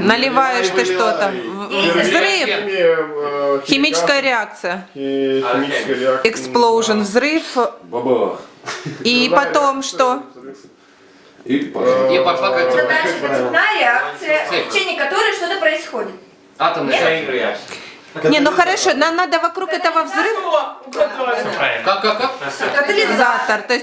Наливаешь ты что-то. Взрыв. Химическая реакция. химическая реакция. Взрыв. Бабах. И потом что? И пошла как цепная реакция, в течение которой что-то происходит. атомная реакция. Не, ну хорошо, нам надо вокруг этого взрыва Как, как, как? Катализатор. катализатор. То есть